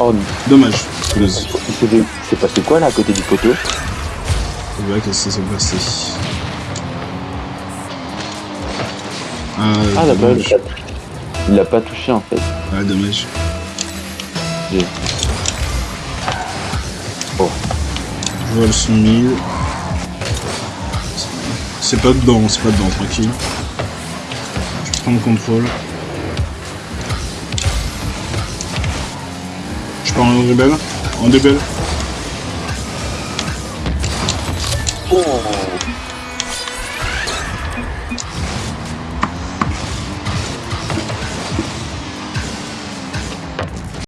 Oh, Dommage. C'est passé quoi là à côté du poteau Ouais, qu'est-ce qui s'est passé Ah, Ah là-bas, il l'a- il l'a pas touché en fait. Ah, dommage. J'ai- Oh, Je vois le son 1000. C'est pas dedans, c'est pas dedans, tranquille. Je prends le contrôle. Je pars en rebelle En débelle. Oh